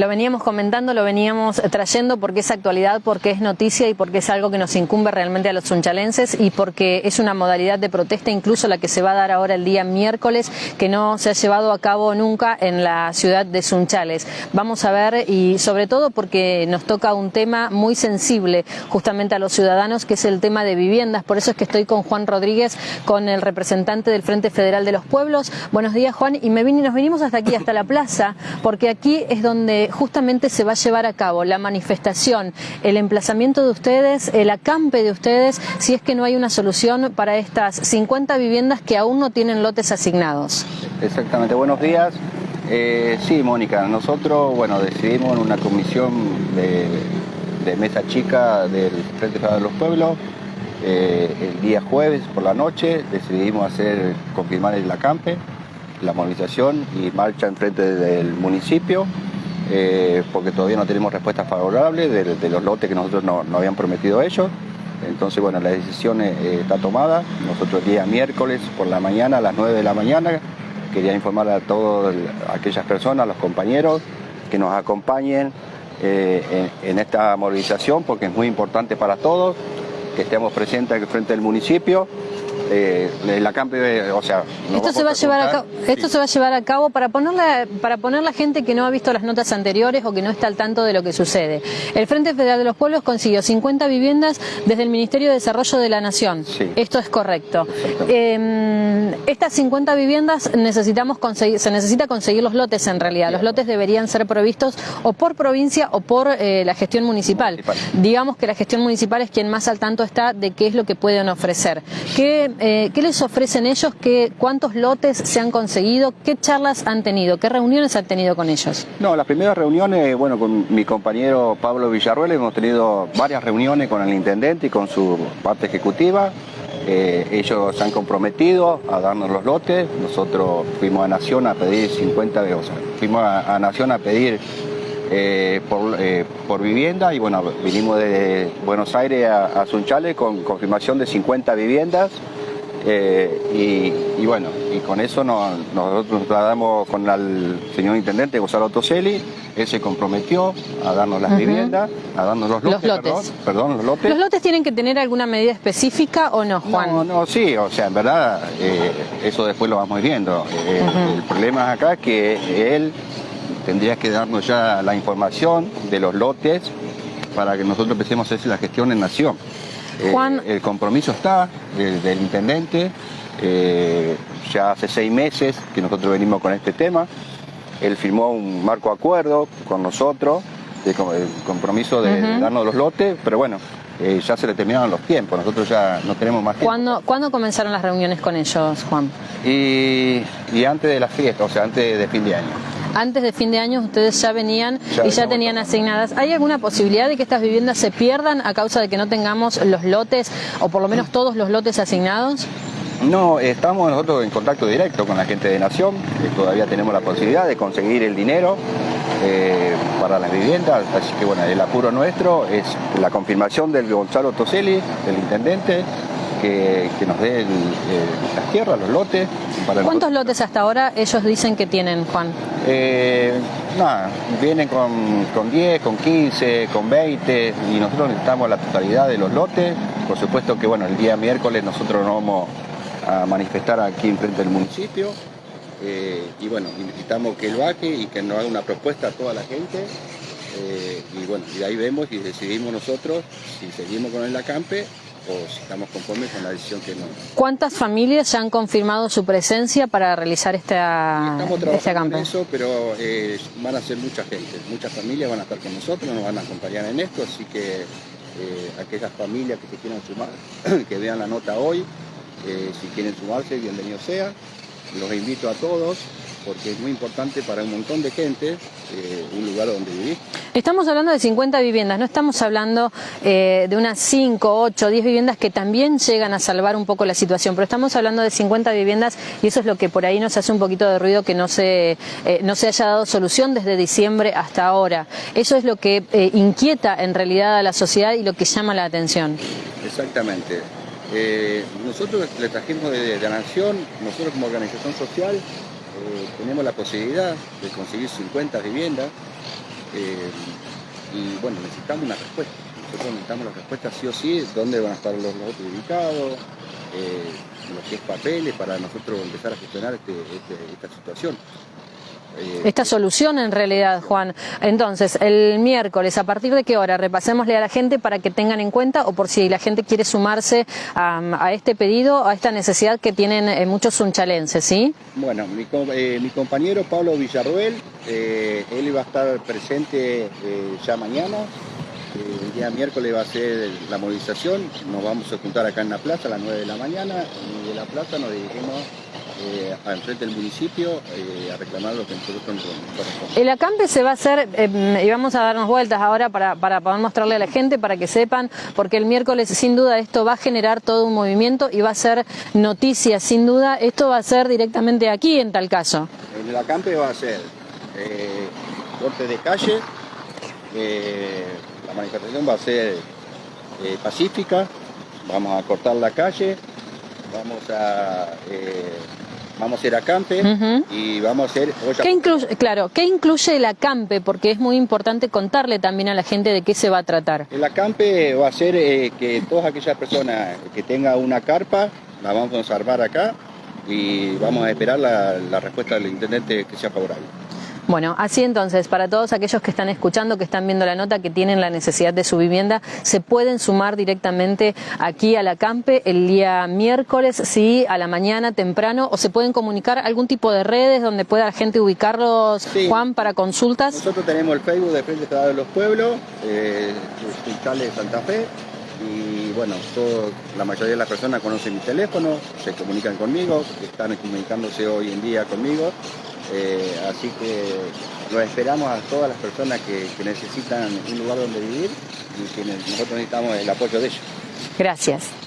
Lo veníamos comentando, lo veníamos trayendo porque es actualidad, porque es noticia y porque es algo que nos incumbe realmente a los sunchalenses y porque es una modalidad de protesta, incluso la que se va a dar ahora el día miércoles, que no se ha llevado a cabo nunca en la ciudad de Sunchales. Vamos a ver y sobre todo porque nos toca un tema muy sensible justamente a los ciudadanos, que es el tema de viviendas. Por eso es que estoy con Juan Rodríguez, con el representante del Frente Federal de los Pueblos. Buenos días, Juan. Y me vine, nos vinimos hasta aquí, hasta la plaza, porque aquí es donde justamente se va a llevar a cabo la manifestación, el emplazamiento de ustedes, el acampe de ustedes, si es que no hay una solución para estas 50 viviendas que aún no tienen lotes asignados. Exactamente, buenos días. Eh, sí, Mónica, nosotros, bueno, decidimos en una comisión de, mesa chica del Frente de los Pueblos, eh, el día jueves por la noche, decidimos hacer, confirmar el acampe, la movilización y marcha en frente del municipio, eh, porque todavía no tenemos respuesta favorable de, los lotes que nosotros no, habían prometido ellos. Entonces, bueno, la decisión eh, está tomada. Nosotros día miércoles por la mañana, a las 9 de la mañana, quería informar a todas aquellas personas, a los compañeros, que nos acompañen eh, en, esta movilización, porque es muy importante para todos, que estemos presentes frente del municipio eh, la campe, o sea... Esto se, va a llevar a cabo, esto se va a llevar a cabo para para poner la gente que no ha visto las notas anteriores o que no está al tanto de lo que sucede. El Frente Federal de los Pueblos consiguió 50 viviendas desde el Ministerio de Desarrollo de la Nación. Esto es correcto. Eh, estas 50 viviendas necesitamos conseguir, se necesita conseguir los lotes en realidad. Los lotes deberían ser provistos o por provincia o por eh, la gestión municipal. Digamos que la gestión municipal es quien más al tanto está de qué es lo que pueden ofrecer. ¿Qué eh, ¿Qué les ofrecen ellos? ¿Qué, ¿Cuántos lotes se han conseguido? ¿Qué charlas han tenido? ¿Qué reuniones han tenido con ellos? No, las primeras reuniones, bueno, con mi compañero Pablo Villarruel hemos tenido varias reuniones con el intendente y con su parte ejecutiva. Eh, ellos se han comprometido a darnos los lotes. Nosotros fuimos a Nación a pedir 50, o sea, fuimos a Nación a pedir eh, eh, por, vivienda y bueno, vinimos de Buenos Aires a, Sunchales con confirmación de 50 viviendas eh, y, bueno, y con eso nosotros nos trasladamos con el señor intendente Gonzalo Toselli, él se comprometió a darnos las viviendas, a darnos los lotes, Perdón, los lotes. ¿Los lotes tienen que tener alguna medida específica o no, Juan? No, no, sí, o sea, en verdad, eso después lo vamos viendo. El problema acá es que él tendría que darnos ya la información de los lotes para que nosotros empecemos a hacer la gestión en Nación. Eh, Juan... el compromiso está del, intendente, eh, ya hace seis meses que nosotros venimos con este tema. Él firmó un marco acuerdo con nosotros, el compromiso de, darnos los lotes, pero bueno, eh, ya se le terminaron los tiempos, nosotros ya no tenemos más tiempo. ¿Cuándo, comenzaron las reuniones con ellos, Juan? Y, y antes de la fiesta, o sea, antes de fin de año antes de fin de año ustedes ya venían y ya tenían asignadas. ¿Hay alguna posibilidad de que estas viviendas se pierdan a causa de que no tengamos los lotes o por lo menos todos los lotes asignados? No, estamos nosotros en contacto directo con la gente de Nación, todavía tenemos la posibilidad de conseguir el dinero eh, para las viviendas, así que bueno, el apuro nuestro es la confirmación del Gonzalo Toselli, del intendente, que, nos dé las tierras, los lotes. ¿Cuántos lotes hasta ahora ellos dicen que tienen, Juan? Eh, nada, vienen con, con 10, con 15, con 20 y nosotros necesitamos la totalidad de los lotes. Por supuesto que bueno, el día miércoles nosotros nos vamos a manifestar aquí enfrente del municipio. Eh, y bueno, necesitamos que lo haga y que nos haga una propuesta a toda la gente. Eh, y bueno, y ahí vemos y decidimos nosotros si seguimos con el acampe o si estamos conformes con la decisión que no. ¿Cuántas familias ya han confirmado su presencia para realizar esta, estamos este acampe? eso, pero eh, van a ser mucha gente, muchas familias van a estar con nosotros, nos van a acompañar en esto, así que eh, aquellas familias que se quieran sumar, que vean la nota hoy, eh, si quieren sumarse, bienvenido sea. Los invito a todos, porque es muy importante para un montón de gente eh, un lugar donde vivir. Estamos hablando de 50 viviendas, no estamos hablando eh, de unas 5, 8, 10 viviendas que también llegan a salvar un poco la situación, pero estamos hablando de 50 viviendas y eso es lo que por ahí nos hace un poquito de ruido que no se, eh, no se haya dado solución desde diciembre hasta ahora. Eso es lo que inquieta en realidad a la sociedad y lo que llama la atención. Exactamente. nosotros le trajimos de, de, la Nación, nosotros como organización social, eh, tenemos la posibilidad de conseguir 50 viviendas eh, y bueno, necesitamos una respuesta. Nosotros necesitamos la respuesta sí o sí, dónde van a estar los lotes ubicados, eh, lo que es papeles, para nosotros empezar a gestionar este, este, esta situación. Eh, esta solución en realidad, Juan. Entonces, el miércoles, ¿a partir de qué hora? Repasémosle a la gente para que tengan en cuenta o por si la gente quiere sumarse a, este pedido, a esta necesidad que tienen eh, muchos sunchalenses, ¿sí? Bueno, mi, eh, mi compañero Pablo Villarruel, él iba a estar presente ya mañana. el día miércoles va a ser la movilización, nos vamos a juntar acá en la plaza a las 9 de la mañana y de la plaza nos dirigimos eh, enfrente del municipio eh, a reclamar lo que nosotros nos corresponde. El acampe se va a hacer, eh, y vamos a darnos vueltas ahora para, para poder mostrarle a la gente, para que sepan, porque el miércoles sin duda esto va a generar todo un movimiento y va a ser noticia, sin duda, esto va a ser directamente aquí en tal caso. En el acampe va a ser corte de calle, la manifestación va a ser pacífica, vamos a cortar la calle, vamos a vamos a hacer acampe y vamos a hacer ¿Qué incluye, claro, ¿qué incluye el acampe? Porque es muy importante contarle también a la gente de qué se va a tratar. El acampe va a ser eh, que todas aquellas personas que tengan una carpa, la vamos a armar acá y vamos a esperar la, la respuesta del intendente que sea favorable. Bueno, así entonces, para todos aquellos que están escuchando, que están viendo la nota, que tienen la necesidad de su vivienda, se pueden sumar directamente aquí a la CAMPE el día miércoles, sí, a la mañana, temprano, o se pueden comunicar algún tipo de redes donde pueda la gente ubicarlos, Juan, para consultas. Nosotros tenemos el Facebook de Frente Estado de los Pueblos, eh, de Santa Fe, y bueno, la mayoría de las personas conocen mi teléfono, se comunican conmigo, están comunicándose hoy en día conmigo, eh, así que lo esperamos a todas las personas que, que, necesitan un lugar donde vivir y que nosotros necesitamos el apoyo de ellos. Gracias.